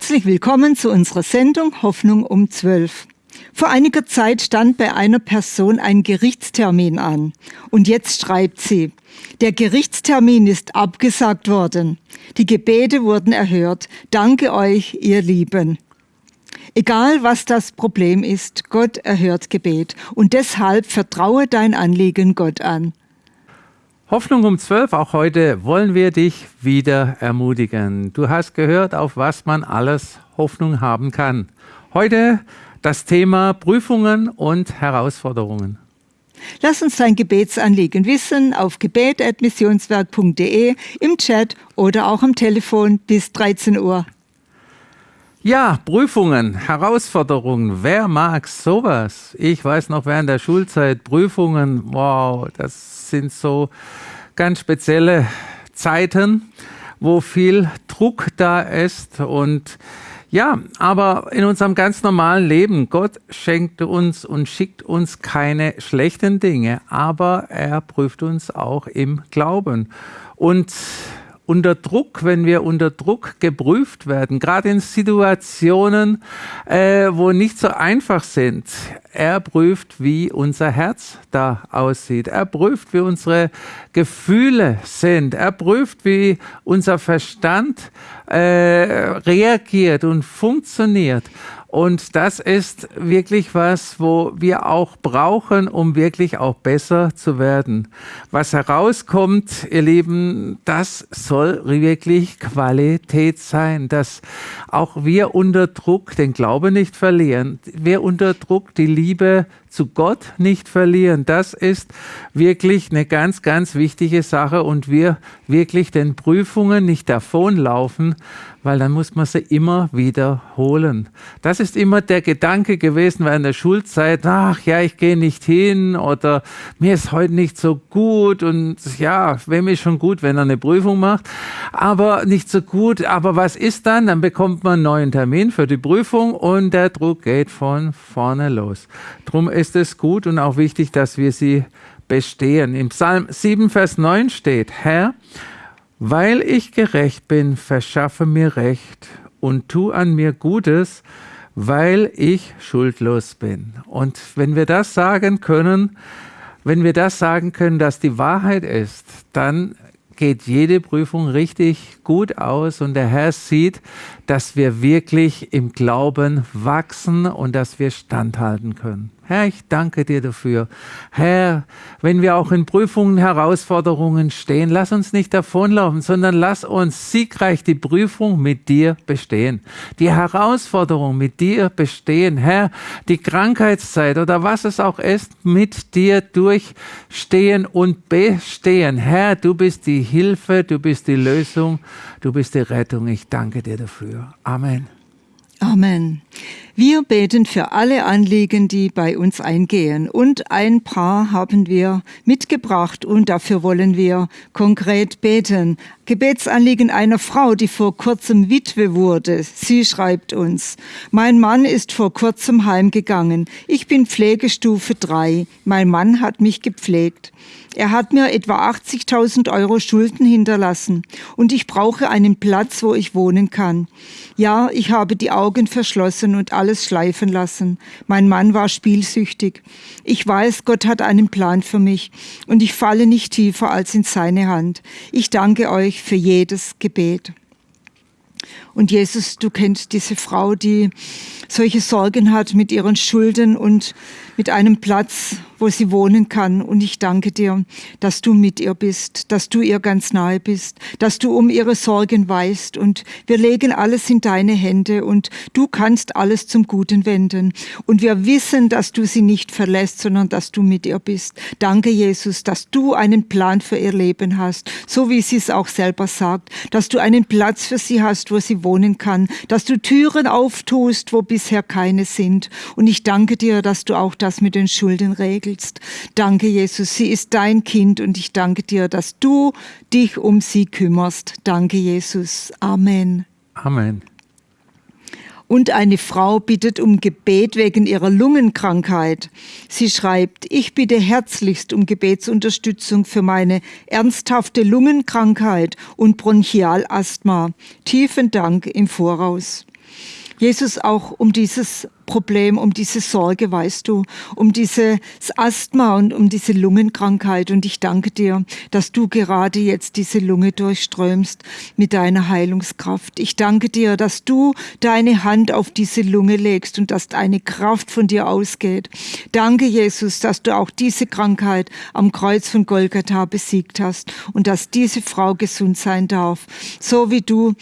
Herzlich willkommen zu unserer Sendung Hoffnung um 12. Vor einiger Zeit stand bei einer Person ein Gerichtstermin an und jetzt schreibt sie, der Gerichtstermin ist abgesagt worden. Die Gebete wurden erhört. Danke euch, ihr Lieben. Egal was das Problem ist, Gott erhört Gebet und deshalb vertraue dein Anliegen Gott an. Hoffnung um 12, auch heute wollen wir dich wieder ermutigen. Du hast gehört, auf was man alles Hoffnung haben kann. Heute das Thema Prüfungen und Herausforderungen. Lass uns dein Gebetsanliegen wissen auf gebet.missionswerk.de, im Chat oder auch am Telefon bis 13 Uhr. Ja, Prüfungen, Herausforderungen. Wer mag sowas? Ich weiß noch während der Schulzeit Prüfungen. Wow, das sind so ganz spezielle Zeiten, wo viel Druck da ist und ja, aber in unserem ganz normalen Leben, Gott schenkt uns und schickt uns keine schlechten Dinge, aber er prüft uns auch im Glauben. Und unter Druck, wenn wir unter Druck geprüft werden, gerade in Situationen, äh, wo nicht so einfach sind. Er prüft, wie unser Herz da aussieht. Er prüft, wie unsere Gefühle sind. Er prüft, wie unser Verstand äh, reagiert und funktioniert. Und das ist wirklich was, wo wir auch brauchen, um wirklich auch besser zu werden. Was herauskommt, ihr Lieben, das soll wirklich Qualität sein, dass auch wir unter Druck den Glauben nicht verlieren, wir unter Druck die Liebe zu Gott nicht verlieren. Das ist wirklich eine ganz, ganz wichtige Sache und wir wirklich den Prüfungen nicht davonlaufen, weil dann muss man sie immer wiederholen. Das ist immer der Gedanke gewesen während der Schulzeit, ach ja, ich gehe nicht hin oder mir ist heute nicht so gut und ja, wem ist schon gut, wenn er eine Prüfung macht, aber nicht so gut. Aber was ist dann? Dann bekommt man einen neuen Termin für die Prüfung und der Druck geht von vorne los. Drum ist es gut und auch wichtig, dass wir sie bestehen. Im Psalm 7, Vers 9 steht, Herr, weil ich gerecht bin, verschaffe mir Recht und tu an mir Gutes, weil ich schuldlos bin. Und wenn wir das sagen können, wenn wir das sagen können, dass die Wahrheit ist, dann geht jede Prüfung richtig gut aus und der Herr sieht, dass wir wirklich im Glauben wachsen und dass wir standhalten können. Herr, ich danke dir dafür. Herr, wenn wir auch in Prüfungen, Herausforderungen stehen, lass uns nicht davonlaufen, sondern lass uns siegreich die Prüfung mit dir bestehen. Die Herausforderung mit dir bestehen. Herr, die Krankheitszeit oder was es auch ist, mit dir durchstehen und bestehen. Herr, du bist die Hilfe, du bist die Lösung, du bist die Rettung. Ich danke dir dafür. Amen. Amen. Wir beten für alle Anliegen, die bei uns eingehen. Und ein paar haben wir mitgebracht und dafür wollen wir konkret beten. Gebetsanliegen einer Frau, die vor kurzem Witwe wurde. Sie schreibt uns, mein Mann ist vor kurzem heimgegangen. Ich bin Pflegestufe 3. Mein Mann hat mich gepflegt. Er hat mir etwa 80.000 Euro Schulden hinterlassen und ich brauche einen Platz, wo ich wohnen kann. Ja, ich habe die Augen verschlossen und alles schleifen lassen. Mein Mann war spielsüchtig. Ich weiß, Gott hat einen Plan für mich und ich falle nicht tiefer als in seine Hand. Ich danke euch für jedes Gebet. Und Jesus, du kennst diese Frau, die solche Sorgen hat mit ihren Schulden und mit einem Platz, wo sie wohnen kann. Und ich danke dir, dass du mit ihr bist, dass du ihr ganz nahe bist, dass du um ihre Sorgen weißt. Und wir legen alles in deine Hände und du kannst alles zum Guten wenden. Und wir wissen, dass du sie nicht verlässt, sondern dass du mit ihr bist. Danke, Jesus, dass du einen Plan für ihr Leben hast, so wie sie es auch selber sagt, dass du einen Platz für sie hast, wo sie wohnen kann, dass du Türen auftust, wo bisher keine sind. Und ich danke dir, dass du auch das mit den Schulden regelst entwickelst. Danke, Jesus, sie ist dein Kind und ich danke dir, dass du dich um sie kümmerst. Danke, Jesus. Amen. Amen. Und eine Frau bittet um Gebet wegen ihrer Lungenkrankheit. Sie schreibt, ich bitte herzlichst um Gebetsunterstützung für meine ernsthafte Lungenkrankheit und Bronchialasthma. Tiefen Dank im Voraus. Jesus, auch um dieses Problem, um diese Sorge, weißt du, um dieses Asthma und um diese Lungenkrankheit. Und ich danke dir, dass du gerade jetzt diese Lunge durchströmst mit deiner Heilungskraft. Ich danke dir, dass du deine Hand auf diese Lunge legst und dass eine Kraft von dir ausgeht. Danke, Jesus, dass du auch diese Krankheit am Kreuz von Golgatha besiegt hast und dass diese Frau gesund sein darf, so wie du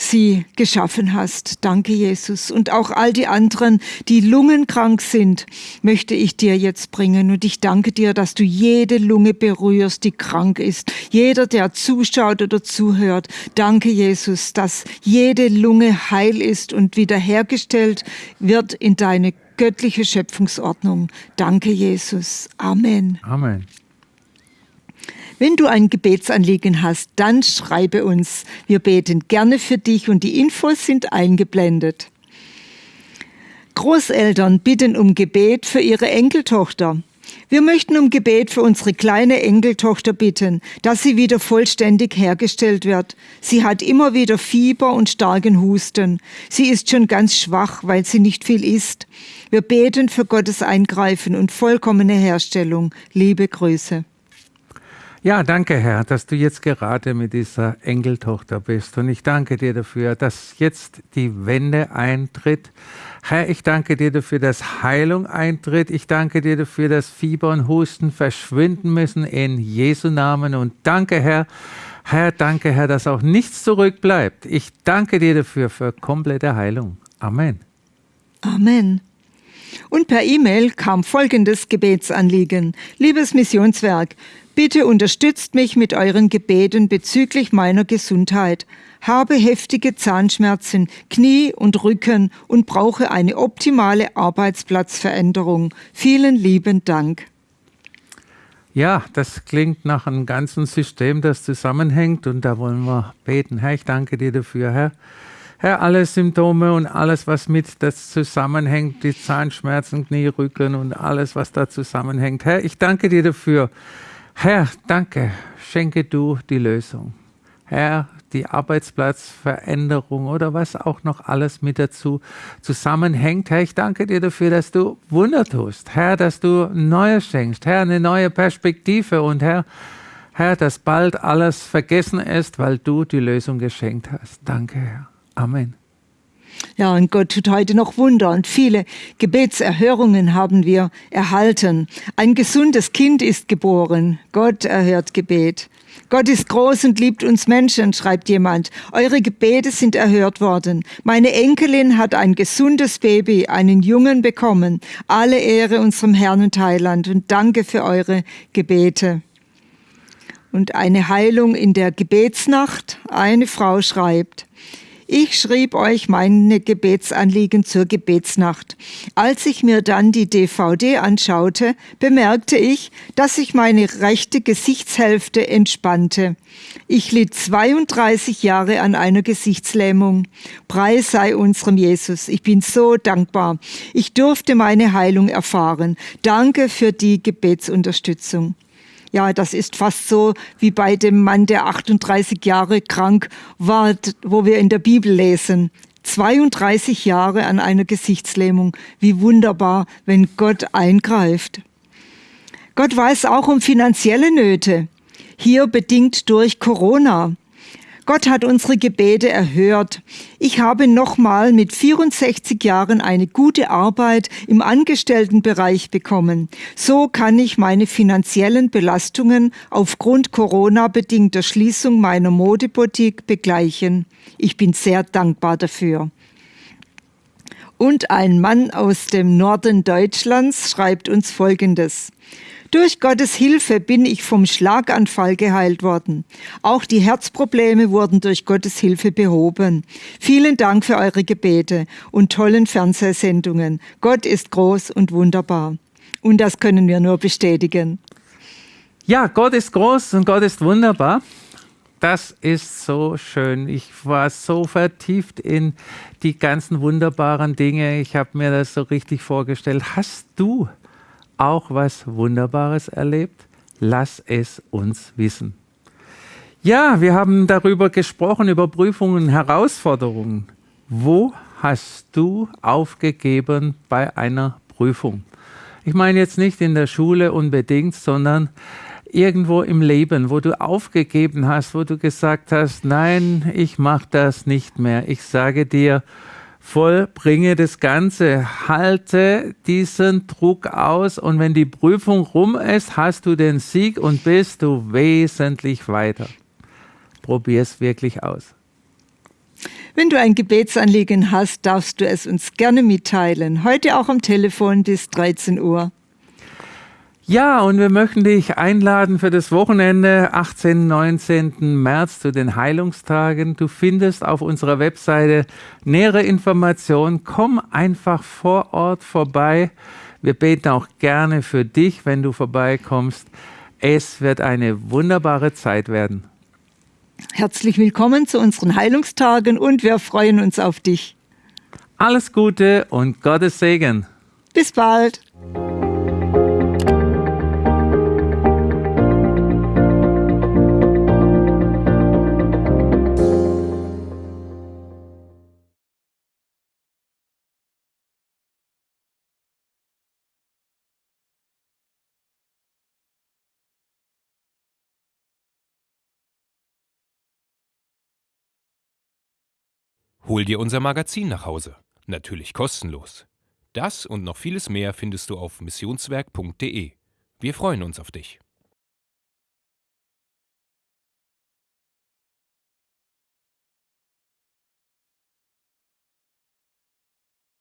sie geschaffen hast. Danke, Jesus. Und auch all die anderen, die lungenkrank sind, möchte ich dir jetzt bringen. Und ich danke dir, dass du jede Lunge berührst, die krank ist. Jeder, der zuschaut oder zuhört. Danke, Jesus, dass jede Lunge heil ist und wiederhergestellt wird in deine göttliche Schöpfungsordnung. Danke, Jesus. Amen. Amen. Wenn du ein Gebetsanliegen hast, dann schreibe uns. Wir beten gerne für dich und die Infos sind eingeblendet. Großeltern bitten um Gebet für ihre Enkeltochter. Wir möchten um Gebet für unsere kleine Enkeltochter bitten, dass sie wieder vollständig hergestellt wird. Sie hat immer wieder Fieber und starken Husten. Sie ist schon ganz schwach, weil sie nicht viel isst. Wir beten für Gottes Eingreifen und vollkommene Herstellung. Liebe Grüße. Ja, danke Herr, dass du jetzt gerade mit dieser Enkeltochter bist. Und ich danke dir dafür, dass jetzt die Wende eintritt. Herr, ich danke dir dafür, dass Heilung eintritt. Ich danke dir dafür, dass Fieber und Husten verschwinden müssen in Jesu Namen. Und danke Herr, Herr, danke Herr, dass auch nichts zurückbleibt. Ich danke dir dafür für komplette Heilung. Amen. Amen. Und per E-Mail kam folgendes Gebetsanliegen. Liebes Missionswerk, Bitte unterstützt mich mit euren Gebeten bezüglich meiner Gesundheit. Habe heftige Zahnschmerzen, Knie und Rücken und brauche eine optimale Arbeitsplatzveränderung. Vielen lieben Dank. Ja, das klingt nach einem ganzen System, das zusammenhängt und da wollen wir beten. Herr, ich danke dir dafür, Herr. Herr, alle Symptome und alles, was mit das zusammenhängt, die Zahnschmerzen, Knie, Rücken und alles, was da zusammenhängt. Herr, ich danke dir dafür, Herr, danke, schenke du die Lösung. Herr, die Arbeitsplatzveränderung oder was auch noch alles mit dazu zusammenhängt. Herr, ich danke dir dafür, dass du Wunder tust. Herr, dass du Neues schenkst. Herr, eine neue Perspektive und Herr, Herr, dass bald alles vergessen ist, weil du die Lösung geschenkt hast. Danke, Herr. Amen. Ja, und Gott tut heute noch Wunder und viele Gebetserhörungen haben wir erhalten. Ein gesundes Kind ist geboren. Gott erhört Gebet. Gott ist groß und liebt uns Menschen, schreibt jemand. Eure Gebete sind erhört worden. Meine Enkelin hat ein gesundes Baby, einen Jungen bekommen. Alle Ehre unserem Herrn und Heiland und danke für eure Gebete. Und eine Heilung in der Gebetsnacht. Eine Frau schreibt, ich schrieb euch meine Gebetsanliegen zur Gebetsnacht. Als ich mir dann die DVD anschaute, bemerkte ich, dass sich meine rechte Gesichtshälfte entspannte. Ich litt 32 Jahre an einer Gesichtslähmung. Preis sei unserem Jesus. Ich bin so dankbar. Ich durfte meine Heilung erfahren. Danke für die Gebetsunterstützung. Ja, das ist fast so wie bei dem Mann, der 38 Jahre krank war, wo wir in der Bibel lesen. 32 Jahre an einer Gesichtslähmung. Wie wunderbar, wenn Gott eingreift. Gott weiß auch um finanzielle Nöte. Hier bedingt durch Corona. Gott hat unsere Gebete erhört. Ich habe nochmal mit 64 Jahren eine gute Arbeit im Angestelltenbereich bekommen. So kann ich meine finanziellen Belastungen aufgrund Corona-bedingter Schließung meiner Modeboutique begleichen. Ich bin sehr dankbar dafür. Und ein Mann aus dem Norden Deutschlands schreibt uns Folgendes. Durch Gottes Hilfe bin ich vom Schlaganfall geheilt worden. Auch die Herzprobleme wurden durch Gottes Hilfe behoben. Vielen Dank für eure Gebete und tollen Fernsehsendungen. Gott ist groß und wunderbar. Und das können wir nur bestätigen. Ja, Gott ist groß und Gott ist wunderbar. Das ist so schön. Ich war so vertieft in die ganzen wunderbaren Dinge. Ich habe mir das so richtig vorgestellt. Hast du auch was Wunderbares erlebt? Lass es uns wissen. Ja, wir haben darüber gesprochen, über Prüfungen, Herausforderungen. Wo hast du aufgegeben bei einer Prüfung? Ich meine jetzt nicht in der Schule unbedingt, sondern irgendwo im Leben, wo du aufgegeben hast, wo du gesagt hast, nein, ich mache das nicht mehr. Ich sage dir, vollbringe das Ganze, halte diesen Druck aus und wenn die Prüfung rum ist, hast du den Sieg und bist du wesentlich weiter. Probier es wirklich aus. Wenn du ein Gebetsanliegen hast, darfst du es uns gerne mitteilen. Heute auch am Telefon bis 13 Uhr. Ja, und wir möchten dich einladen für das Wochenende 18. 19. März zu den Heilungstagen. Du findest auf unserer Webseite nähere Informationen. Komm einfach vor Ort vorbei. Wir beten auch gerne für dich, wenn du vorbeikommst. Es wird eine wunderbare Zeit werden. Herzlich willkommen zu unseren Heilungstagen und wir freuen uns auf dich. Alles Gute und Gottes Segen. Bis bald. Hol dir unser Magazin nach Hause. Natürlich kostenlos. Das und noch vieles mehr findest du auf missionswerk.de. Wir freuen uns auf dich.